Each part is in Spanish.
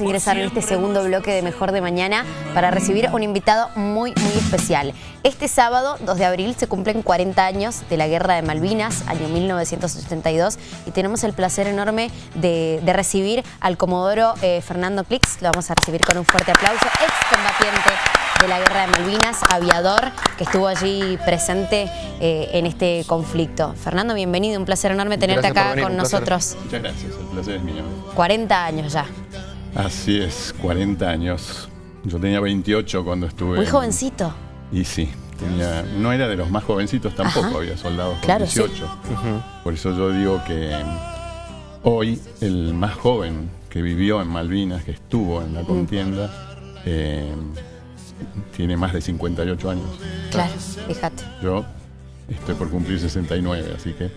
ingresar en este segundo bloque de Mejor de Mañana para recibir un invitado muy, muy especial. Este sábado, 2 de abril, se cumplen 40 años de la Guerra de Malvinas, año 1982, y tenemos el placer enorme de, recibir al Comodoro eh, Fernando Clix. Lo vamos a recibir con un fuerte aplauso, excombatiente de la Guerra de Malvinas, aviador, que estuvo allí presente eh, en este conflicto. Fernando, bienvenido, un placer enorme tenerte acá con nosotros. Muchas gracias, el placer es mío. 40 años ya. Así es, 40 años. Yo tenía 28 cuando estuve... Muy jovencito. Y sí, tenía, no era de los más jovencitos tampoco, había soldados con 18. Por eso yo digo que hoy el más joven que vivió en Malvinas, que estuvo en la mm. contienda, eh, tiene más de 58 años. Claro, fíjate. Yo estoy por cumplir 69, así que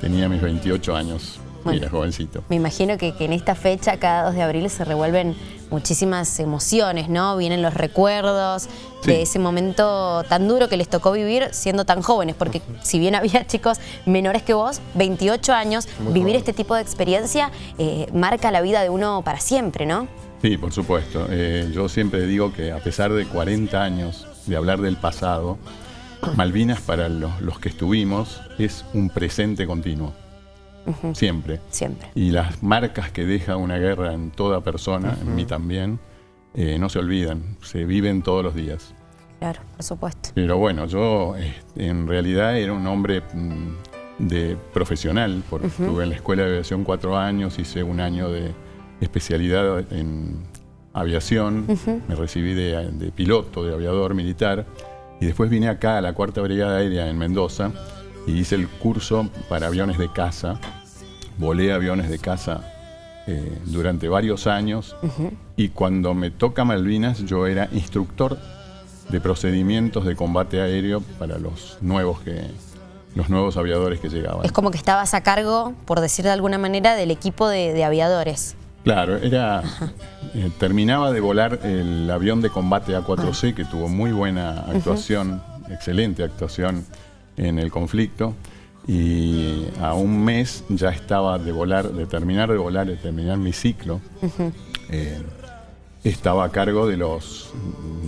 tenía mis 28 años Mira, jovencito. Me imagino que, en esta fecha, cada 2 de abril, se revuelven muchísimas emociones, ¿no? Vienen los recuerdos de ese momento tan duro que les tocó vivir siendo tan jóvenes, porque si bien había chicos menores que vos, 28 años, vivir este tipo de experiencia eh, marca la vida de uno para siempre, ¿no? Sí, por supuesto. Eh, yo siempre digo que a pesar de 40 años de hablar del pasado, Malvinas para los que estuvimos es un presente continuo. Siempre. Siempre. Y las marcas que deja una guerra en toda persona, en mí también, eh, no se olvidan, se viven todos los días. Claro, por supuesto. Pero bueno, yo este, en realidad era un hombre mm, de profesional, porque estuve en la Escuela de Aviación cuatro años, hice un año de especialidad en aviación, me recibí de, de piloto, de aviador militar, y después vine acá a la Cuarta Brigada Aérea en Mendoza, y hice el curso para aviones de caza. Volé aviones de caza eh, durante varios años y cuando me toca Malvinas yo era instructor de procedimientos de combate aéreo para los nuevos que los nuevos aviadores que llegaban. Es como que estabas a cargo, por decir de alguna manera, del equipo de, aviadores. Claro, era eh, terminaba de volar el avión de combate A4C, que tuvo muy buena actuación, excelente actuación en el conflicto y a un mes ya estaba de volar, de terminar de volar, de terminar mi ciclo. Eh, estaba a cargo de los,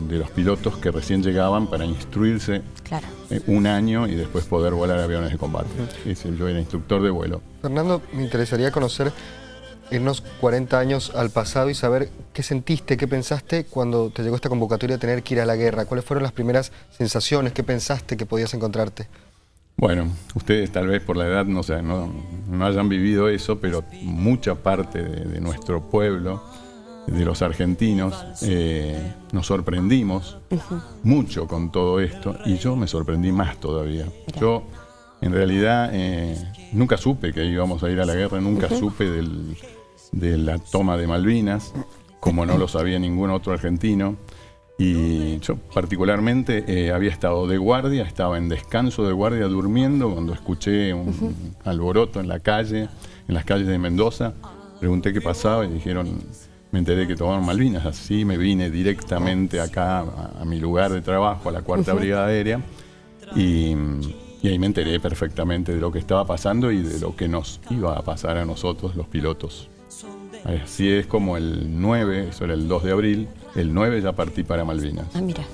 de los pilotos que recién llegaban para instruirse eh, un año y después poder volar aviones de combate. yo era instructor de vuelo. Fernando, me interesaría conocer irnos 40 años al pasado y saber qué sentiste, qué pensaste cuando te llegó esta convocatoria de tener que ir a la guerra. ¿Cuáles fueron las primeras sensaciones? ¿Qué pensaste que podías encontrarte? Bueno, ustedes tal vez por la edad no, no, hayan vivido eso, pero mucha parte de, nuestro pueblo, de los argentinos, eh, nos sorprendimos mucho con todo esto y yo me sorprendí más todavía. Yo en realidad eh, nunca supe que íbamos a ir a la guerra, nunca supe de la toma de Malvinas, como no lo sabía ningún otro argentino. Y yo particularmente eh, había estado de guardia, estaba en descanso de guardia durmiendo cuando escuché un alboroto en la calle, en las calles de Mendoza. Pregunté qué pasaba y dijeron, me enteré que tomaron Malvinas. Así me vine directamente acá a, mi lugar de trabajo, a la Cuarta Brigada Aérea. Y, y ahí me enteré perfectamente de lo que estaba pasando y de lo que nos iba a pasar a nosotros, los pilotos. Así es como el 9, eso era el 2 de abril, el 9 ya partí para Malvinas. Ah, mira.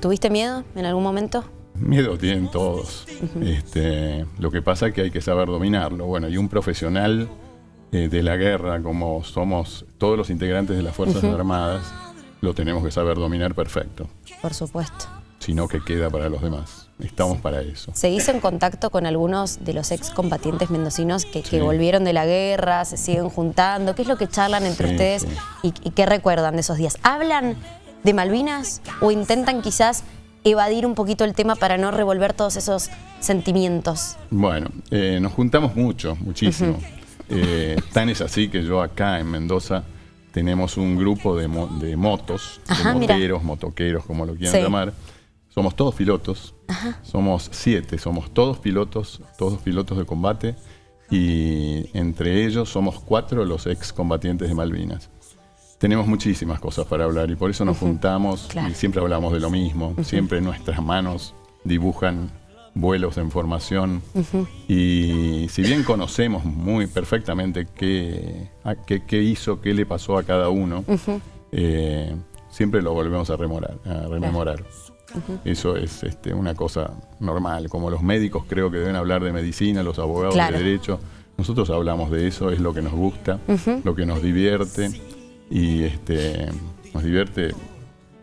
¿Tuviste miedo en algún momento? Miedo tienen todos. este, lo que pasa es que hay que saber dominarlo. Bueno, y un profesional eh, de la guerra, como somos todos los integrantes de las Fuerzas Armadas, lo tenemos que saber dominar perfecto. Por supuesto. Sino que queda para los demás. Estamos para eso. ¿Seguís en contacto con algunos de los excombatientes mendocinos que, volvieron de la guerra, se siguen juntando? ¿Qué es lo que charlan entre ustedes y, qué recuerdan de esos días? ¿Hablan de Malvinas o intentan quizás evadir un poquito el tema para no revolver todos esos sentimientos? Bueno, eh, nos juntamos mucho, muchísimo. Eh, tan es así que yo acá en Mendoza tenemos un grupo de, motos, de moteros, motoqueros, como lo quieran llamar, somos todos pilotos, somos siete, somos todos pilotos, todos pilotos de combate. Y entre ellos somos cuatro los excombatientes de Malvinas. Tenemos muchísimas cosas para hablar y por eso nos juntamos y siempre hablamos de lo mismo, siempre nuestras manos dibujan vuelos en formación. Y si bien conocemos muy perfectamente qué, qué, hizo, qué le pasó a cada uno, eh, siempre lo volvemos a, remorar, a rememorar. Eso es este, una cosa normal, como los médicos creo que deben hablar de medicina, los abogados de derecho. Nosotros hablamos de eso, es lo que nos gusta, lo que nos divierte y este, nos divierte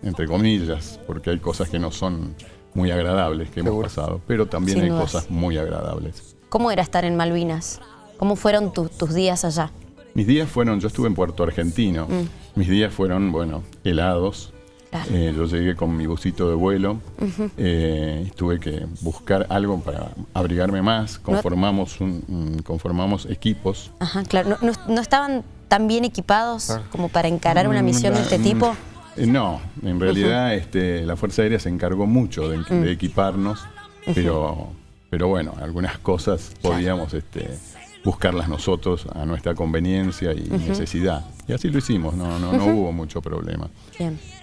entre comillas, porque hay cosas que no son muy agradables que hemos pasado, pero también hay cosas muy agradables. ¿Cómo era estar en Malvinas? ¿Cómo fueron tus días allá? Mis días fueron, yo estuve en Puerto Argentino, mm. mis días fueron, bueno, helados. Eh, yo llegué con mi busito de vuelo, eh, tuve que buscar algo para abrigarme más, conformamos, un, conformamos equipos. Ajá, claro, ¿No, estaban tan bien equipados como para encarar una mm, misión de este tipo? Eh, no, en realidad este, la Fuerza Aérea se encargó mucho de, mm. equiparnos, pero, pero bueno, algunas cosas podíamos este, buscarlas nosotros a nuestra conveniencia y necesidad. Y así lo hicimos, no, no, no hubo mucho problema.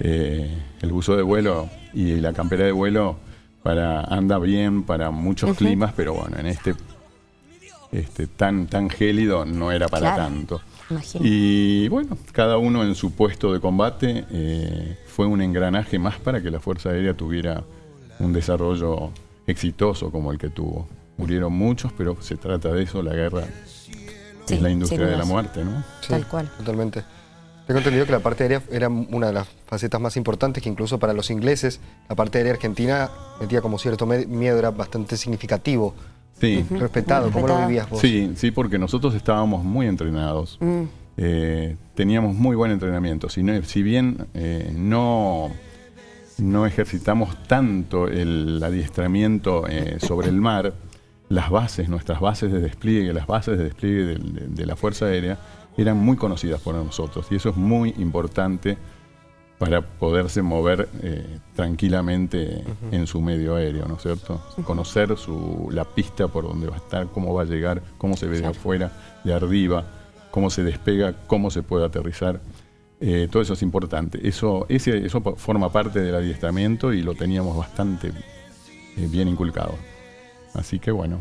Eh, el buzo de vuelo y la campera de vuelo para, anda bien para muchos climas, pero bueno, en este, este tan, tan gélido no era para tanto. Y bueno, cada uno en su puesto de combate eh, fue un engranaje más para que la Fuerza Aérea tuviera un desarrollo exitoso como el que tuvo. Murieron muchos, pero se trata de eso, la guerra es la industria de la muerte, ¿no? Tal cual. Totalmente. Tengo entendido que la parte aérea era una de las facetas más importantes, que incluso para los ingleses, la parte aérea argentina metía como cierto miedo, era bastante significativo. Sí. Respetado. ¿Cómo lo vivías vos? Sí, sí, porque nosotros estábamos muy entrenados. Mm. Eh, teníamos muy buen entrenamiento. Si, si bien eh, no, no ejercitamos tanto el adiestramiento eh, sobre el mar, las bases, nuestras bases de despliegue, las bases de despliegue de, la Fuerza Aérea eran muy conocidas por nosotros y eso es muy importante para poderse mover eh, tranquilamente en su medio aéreo, ¿no es cierto? Conocer su, la pista por donde va a estar, cómo va a llegar, cómo se ve de afuera, de arriba, cómo se despega, cómo se puede aterrizar. Eh, todo eso es importante. Eso, ese, eso forma parte del adiestramiento y lo teníamos bastante eh, bien inculcado. Así que bueno.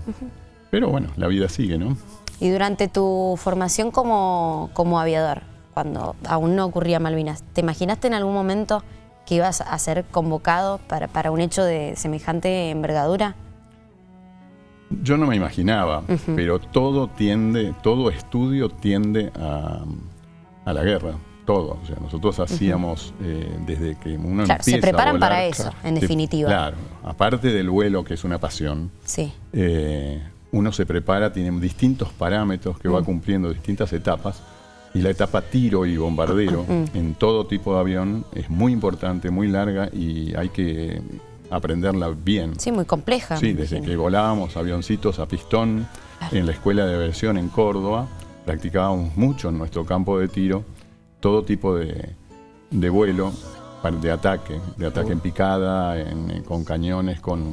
Pero bueno, la vida sigue, ¿no? Y durante tu formación como, como aviador, cuando aún no ocurría Malvinas, ¿te imaginaste en algún momento que ibas a ser convocado para, para un hecho de semejante envergadura? Yo no me imaginaba, pero todo tiende, todo estudio tiende a, a la guerra todo. O sea, nosotros hacíamos eh, desde que uno claro, se preparan para eso, en definitiva. claro, aparte del vuelo, que es una pasión, sí. Eh, uno se prepara, tiene distintos parámetros que va mm. cumpliendo distintas etapas. Y la etapa tiro y bombardero mm. en todo tipo de avión es muy importante, muy larga y hay que aprenderla bien. Sí, muy compleja. Sí, desde que volábamos avioncitos a pistón en la escuela de aviación en Córdoba, practicábamos mucho en nuestro campo de tiro todo tipo de, vuelo de ataque, de ataque en picada, con cañones, con,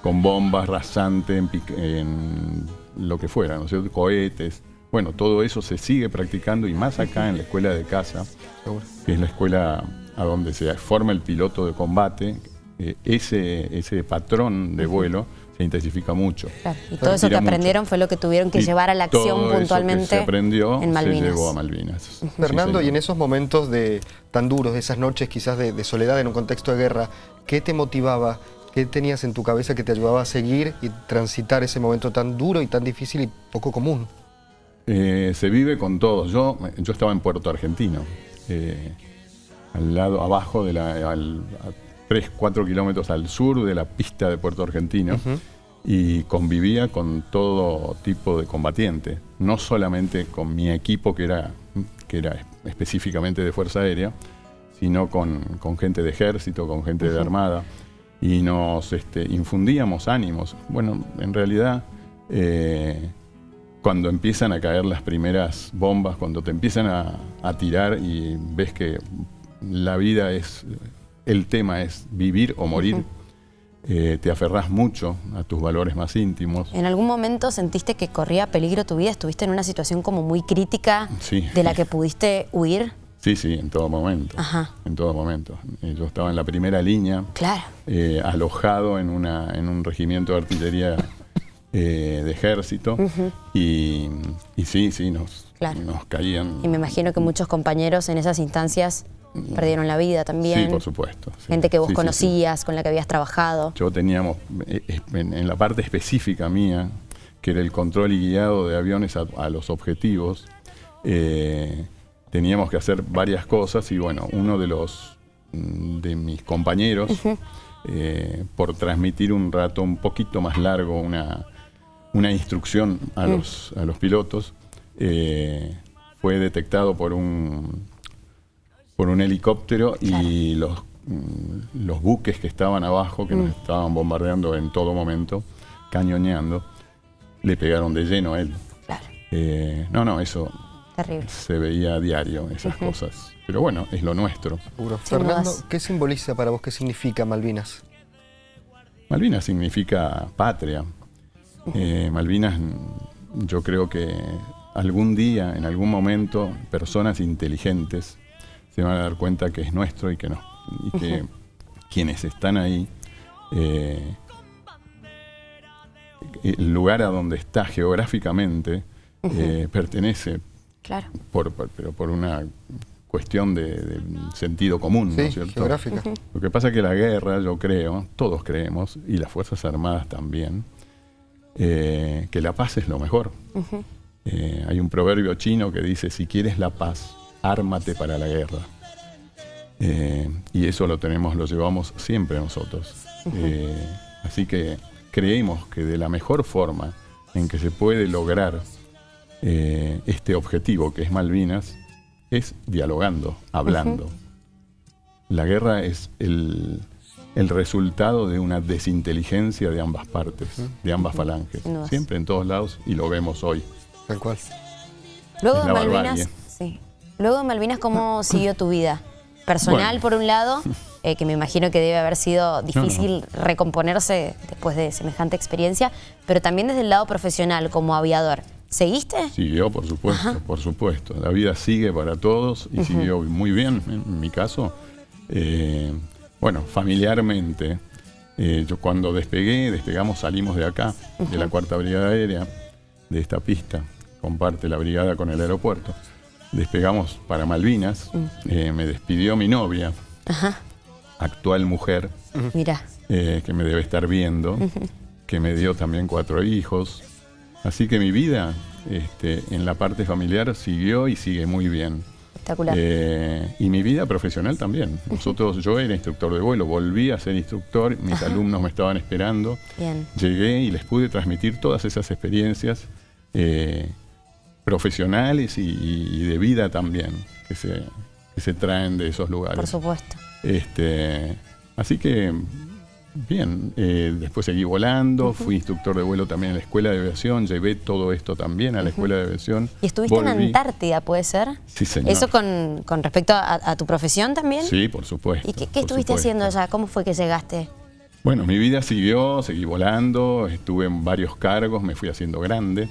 con bombas rasantes, en, lo que fuera, ¿no sé, cohetes. Bueno, todo eso se sigue practicando y más acá en la escuela de casa, que es la escuela a donde se forma el piloto de combate, eh, ese, ese patrón de vuelo se intensifica mucho. Y todo eso que aprendieron fue lo que tuvieron que llevar a la acción puntualmente se aprendió, en Malvinas. Se llevó a Malvinas. Fernando, y en esos momentos de tan duros, de esas noches quizás de, soledad en un contexto de guerra, ¿qué te motivaba? ¿Qué tenías en tu cabeza que te ayudaba a seguir y transitar ese momento tan duro y tan difícil y poco común? Eh, se vive con todos. Yo, yo estaba en Puerto Argentino, eh, al lado, abajo de la, al, 3, 4 kilómetros al sur de la pista de Puerto Argentino y convivía con todo tipo de combatiente, no solamente con mi equipo que era, que era específicamente de Fuerza Aérea, sino con, gente de ejército, con gente de armada, y nos este, infundíamos ánimos. Bueno, en realidad, eh, cuando empiezan a caer las primeras bombas, cuando te empiezan a tirar y ves que la vida es el tema es vivir o morir. Eh, te aferrás mucho a tus valores más íntimos. ¿En algún momento sentiste que corría peligro tu vida? ¿Estuviste en una situación como muy crítica de la que pudiste huir? Sí, sí, en todo momento. Ajá. En todo momento. Eh, Yo estaba en la primera línea, Claro. eh, alojado en, una, en un regimiento de artillería eh, de ejército. y, y sí, sí, nos, Claro. nos caían. Y me imagino que muchos compañeros en esas instancias perdieron la vida también. Sí, por supuesto. sí. Gente que vos Sí, sí, sí. conocías, con la que habías trabajado. Yo teníamos, eh, en, la parte específica mía, que era el control y guiado de aviones a, a los objetivos, eh, teníamos que hacer varias cosas y bueno, uno de los mm, de mis compañeros, eh, por transmitir un rato un poquito más largo una, una instrucción a, los, a los pilotos, eh, fue detectado por un, por un helicóptero y los, mm, los buques que estaban abajo, que nos estaban bombardeando en todo momento, cañoneando, le pegaron de lleno a él. Claro, Eh, no, no, eso terrible. se veía a diario, esas cosas. Pero bueno, es lo nuestro. Seguro. Fernando, dudas. ¿qué simboliza para vos, qué significa Malvinas? Malvinas significa patria. Eh, Malvinas, mm, yo creo que algún día, en algún momento, personas inteligentes se van a dar cuenta que es nuestro y que no. Y que quienes están ahí, eh, el lugar a donde está geográficamente eh, pertenece Claro. por, por- pero por una cuestión de, de sentido común, ¿no Sí, es cierto? geográfica. Lo que pasa es que la guerra, yo creo, todos creemos, y las Fuerzas Armadas también, eh, que la paz es lo mejor. Eh, hay un proverbio chino que dice, si quieres la paz, ármate para la guerra. Eh, y eso lo tenemos, lo llevamos siempre nosotros. Eh, así que creemos que de la mejor forma en que se puede lograr eh, este objetivo que es Malvinas es dialogando, hablando. La guerra es el, el resultado de una desinteligencia de ambas partes, de ambas falanges. Siempre en todos lados y lo vemos hoy. Tal cual. Luego Es la Malvinas, barbarie. sí. Luego de Malvinas, ¿cómo siguió tu vida? Personal, Bueno. por un lado, eh, que me imagino que debe haber sido difícil recomponerse después de semejante experiencia, pero también desde el lado profesional, como aviador. ¿Seguiste? Siguió, por supuesto, por supuesto. La vida sigue para todos y siguió muy bien en mi caso. Eh, bueno, familiarmente, eh, yo cuando despegué, despegamos, salimos de acá, de la Cuarta Brigada Aérea, de esta pista, comparte la brigada con el aeropuerto. Despegamos para Malvinas, eh, me despidió mi novia, Ajá, actual mujer, mira. eh, que me debe estar viendo, que me dio también cuatro hijos. Así que mi vida este, en la parte familiar siguió y sigue muy bien. Espectacular. Eh, y mi vida profesional también. Nosotros, yo era instructor de vuelo, volví a ser instructor, mis alumnos me estaban esperando. Bien. Llegué y les pude transmitir todas esas experiencias eh, profesionales y, y de vida también que se, que se traen de esos lugares. Por supuesto. Este, así que, bien, eh, después seguí volando, fui instructor de vuelo también en la escuela de aviación, llevé todo esto también a la escuela de aviación. ¿Y estuviste en. Antártida, puede ser? Sí, señor. ¿Eso con, con respecto a, a tu profesión también? Sí, por supuesto. ¿Y qué, estuviste supuesto. haciendo allá? ¿Cómo fue que llegaste? Bueno, mi vida siguió, seguí volando, estuve en varios cargos, me fui haciendo grande.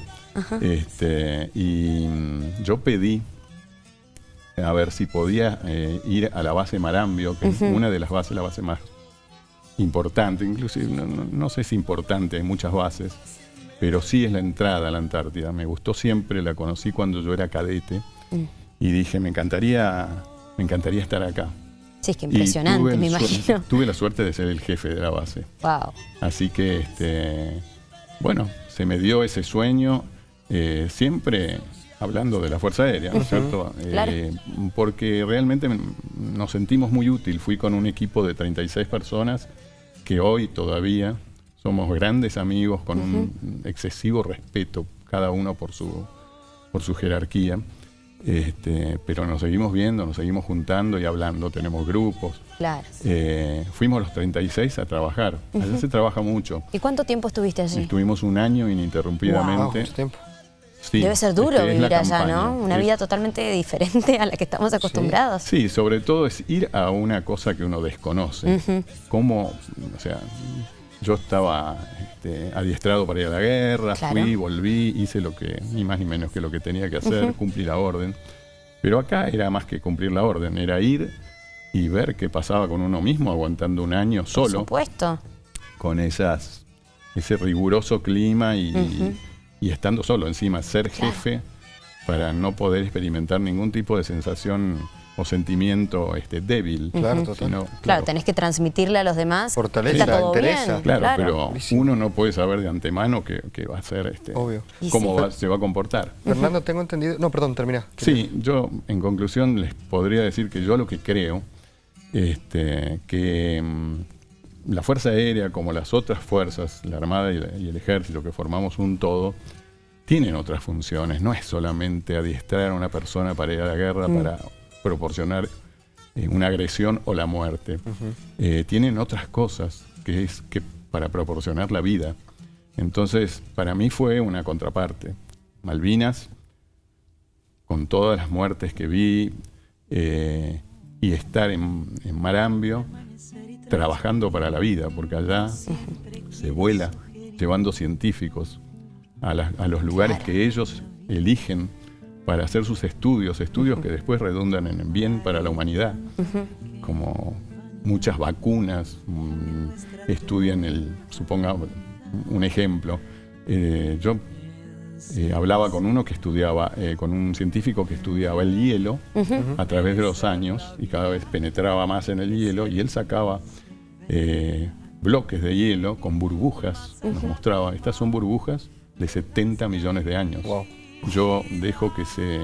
Este, y mm, yo pedí a ver si podía eh, ir a la base Marambio, que es una de las bases, la base más importante, inclusive, no, no- no sé si importante, hay muchas bases, pero sí es la entrada a la Antártida. Me gustó siempre, la conocí cuando yo era cadete y dije, me encantaría, me encantaría estar acá. Sí, es que impresionante, me imagino. Tuve la suerte de ser el jefe de la base. Wow. Así que, este, bueno, se me dio ese sueño, eh, siempre hablando de la Fuerza Aérea, ¿no es cierto? Claro. Eh, porque realmente nos sentimos muy útil. Fui con un equipo de 36 personas que hoy todavía somos grandes amigos con un excesivo respeto, cada uno por su, por su jerarquía. Este, pero nos seguimos viendo, nos seguimos juntando y hablando, tenemos grupos. Claro. Eh, fuimos los 36 a trabajar. Allá se trabaja mucho. ¿Y cuánto tiempo estuviste allí? Estuvimos un año Wow, ininterrumpidamente. mucho tiempo. Sí, Debe ser duro que es la vivir allá, campaña. ¿no? Una Es- vida totalmente diferente a la que estamos acostumbrados. Sí, sobre todo es ir a una cosa que uno desconoce. Cómo, o sea, yo estaba este, adiestrado para ir a la guerra, Claro. fui, volví, hice lo que, ni más ni menos que lo que tenía que hacer, cumplí la orden. Pero acá era más que cumplir la orden, era ir y ver qué pasaba con uno mismo aguantando un año Por solo supuesto. con esas ese riguroso clima y, y estando solo encima, ser Claro. jefe para no poder experimentar ningún tipo de sensación o sentimiento este, débil. Claro, total. sino- Claro, tenés que transmitirle a los demás. Fortaleza, está todo entereza. bien. Claro, claro. pero uno no puede saber de antemano que, que va a ser, este, Obvio. Cómo sí. va- se va a comportar. Fernando, tengo entendido... No, perdón, termina. Sí, yo en conclusión les podría decir que yo lo que creo, este, que mm, la Fuerza Aérea, como las otras fuerzas, la Armada y, la- y el Ejército, que formamos un todo, tienen otras funciones. No es solamente adiestrar a una persona para ir a la guerra, para proporcionar eh, una agresión o la muerte. Eh, tienen otras cosas que es que para proporcionar la vida. Entonces, para mí fue una contraparte. Malvinas, con todas las muertes que vi, eh, y estar en, en Marambio trabajando para la vida, porque allá se vuela llevando científicos a, los lugares que ellos eligen para hacer sus estudios, estudios que después redundan en bien para la humanidad, como muchas vacunas, mm, estudian el, supongamos, un ejemplo, eh, yo eh, hablaba con uno que estudiaba, eh, con un científico que estudiaba el hielo a través de los años y cada vez penetraba más en el hielo y él sacaba eh, bloques de hielo con burbujas, nos mostraba, estas son burbujas de 70 millones de años. Wow. Yo dejo que se,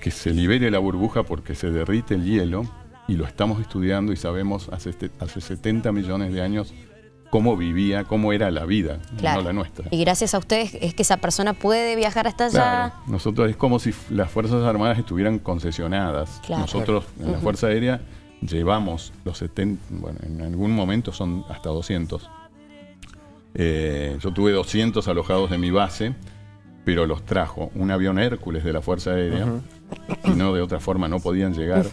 que se libere la burbuja porque se derrite el hielo y lo estamos estudiando y sabemos hace, este- hace 70 millones de años cómo vivía, cómo era la vida, Claro. no la nuestra. Y gracias a ustedes es que esa persona puede viajar hasta allá. Claro, nosotros es como si las Fuerzas Armadas estuvieran concesionadas. Claro. Nosotros en la Fuerza Aérea llevamos los 70, bueno, en algún momento son hasta 200. Eh, yo tuve 200 alojados en mi base, pero los trajo un avión Hércules de la Fuerza Aérea, y no de otra forma no podían llegar.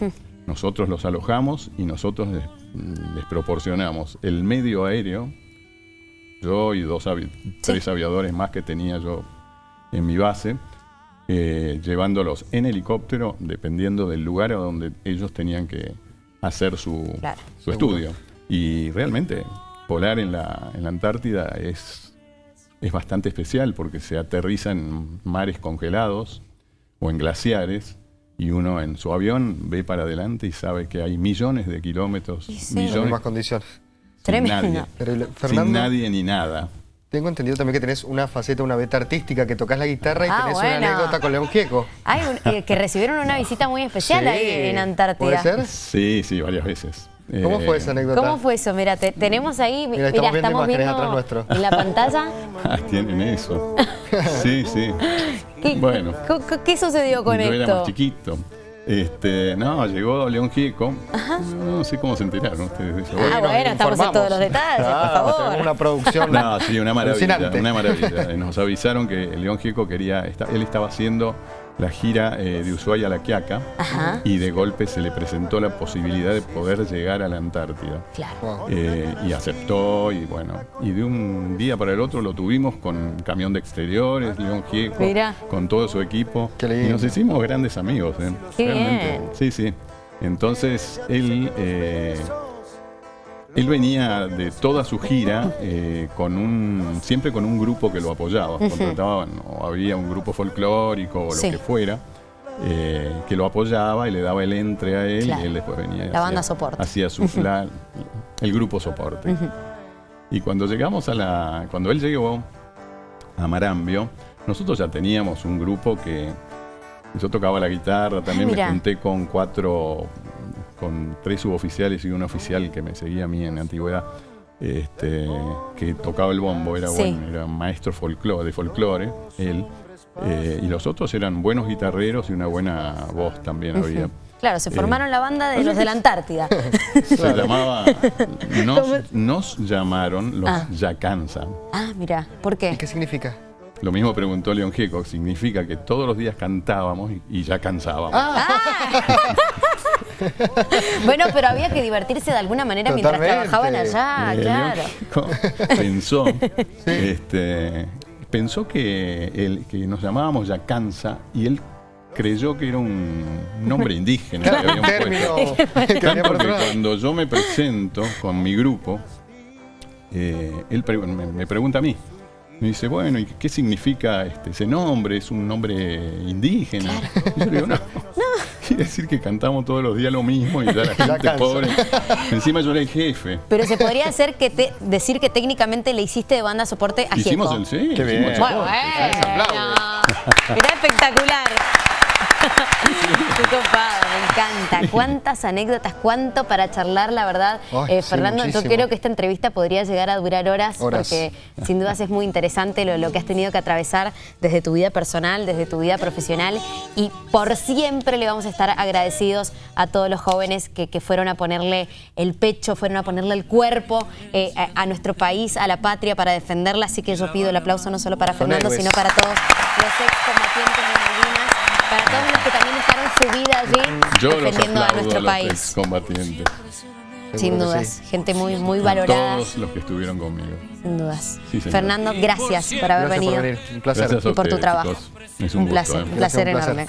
Nosotros los alojamos y nosotros les, les proporcionamos el medio aéreo, yo y dos avi- tres aviadores más que tenía yo en mi base, eh, llevándolos en helicóptero, dependiendo del lugar a donde ellos tenían que hacer su, Claro. su estudio. Y realmente, volar en la, en la Antártida es, es bastante especial porque se aterriza en mares congelados o en glaciares y uno en su avión ve para adelante y sabe que hay millones de kilómetros, sí. Millones mismas condiciones. Tremendo. nadie, Terrible. sin nadie ni nada. tengo entendido también que tenés una faceta, una beta artística, que tocas la guitarra y Ah, tenés bueno. una anécdota con León Gieco. Hay un- eh, que recibieron una visita muy especial Sí. ahí en Antártida. ¿Puede ser? Sí, sí, varias veces. ¿Cómo Eh, fue esa anécdota? ¿Cómo fue eso? Mira, te- tenemos ahí, Mira, mira, estamos viendo imágenes atrás nuestro. en la pantalla. Ah, tienen eso. Sí, sí. ¿Qué, Bueno. ¿qué, sucedió con Yo era esto? más chiquito. Este, no, llegó León Gieco. No sé cómo se enteraron ustedes de eso. Ah, bueno, estamos en todos los detalles, por Claro, favor. Tenemos una producción No, sí, una maravilla, una maravilla. Nos avisaron que León Gieco quería, él estaba haciendo la gira eh, de Ushuaia a La Quiaca Ajá. y de golpe se le presentó la posibilidad de poder llegar a la Antártida. Claro. Eh, y aceptó y bueno, y de un día para el otro lo tuvimos con camión de exteriores, León Gieco, Mira. con todo su equipo. Qué lindo. Y nos hicimos grandes amigos. ¿eh? Qué Realmente. bien. Sí, sí. Entonces él, eh, él venía de toda su gira eh, con un, siempre con un grupo que lo apoyaba. Contrataban, o había un grupo folclórico o lo Sí. que fuera. eh, que lo apoyaba y le daba el entre a él Claro. y él después venía La banda soporte. hacía su la- el grupo soporte y cuando llegamos a la cuando él llegó a Marambio nosotros ya teníamos un grupo que yo tocaba la guitarra también me junté con cuatro con tres suboficiales y un oficial que me seguía a mí en la antigüedad este, que tocaba el bombo era Sí. bueno era maestro folclore, de folclore él eh, y los otros eran buenos guitarreros y una buena voz también había Claro, se formaron Eh, la banda de los de la Antártida. se llamaba nos, nos llamaron los Ah. Yacanza Ah, mira, ¿por qué? ¿Y qué significa? Lo mismo preguntó León Gieco, significa que todos los días cantábamos y, y ya cansábamos. Ah. Bueno, pero había que divertirse de alguna manera mientras trabajaban allá, Eh, claro. Pensó, este, pensó que, el, que nos llamábamos Yacanza y él creyó que era un nombre indígena. que Claro, término Tanto cuando yo me presento con mi grupo, eh, él pre- me, me pregunta a mí. Me dice, bueno, ¿y qué significa este, ese nombre? ¿Es un nombre indígena? Y yo le digo, no. Quiere decir que cantamos todos los días lo mismo y ya la gente pobre. Encima yo era el jefe. Pero se podría hacer que te, decir que técnicamente le hiciste de banda soporte a Hicimos Gieco. el sí. Qué hicimos bien. el Bueno, bueno. Era espectacular. Qué copado, me encanta. Cuántas anécdotas, cuánto para charlar, la verdad. Ay, Eh, sí, Fernando, yo creo que esta entrevista podría llegar a durar horas, Horas. porque sin dudas es muy interesante lo, lo que has tenido que atravesar desde tu vida personal, desde tu vida profesional y por siempre le vamos a estar agradecidos a todos los jóvenes que, que fueron a ponerle el pecho, fueron a ponerle el cuerpo eh, a, a nuestro país, a la patria para defenderla. Así que yo pido el aplauso no solo para Fernando, sino para todos los excombatientes de Malvinas, para todos los que también dejaron su vida allí Yo los defendiendo a aplaudo nuestro a los país. excombatientes. Sin dudas, sí. gente muy, muy A valorada, Todos los que estuvieron conmigo. sin dudas. Sí. Fernando, gracias por haber Gracias venido por venir. Un placer. Gracias a y por tu trabajo. chicos. Es un gusto, placer, ¿eh? un placer un placer. enorme.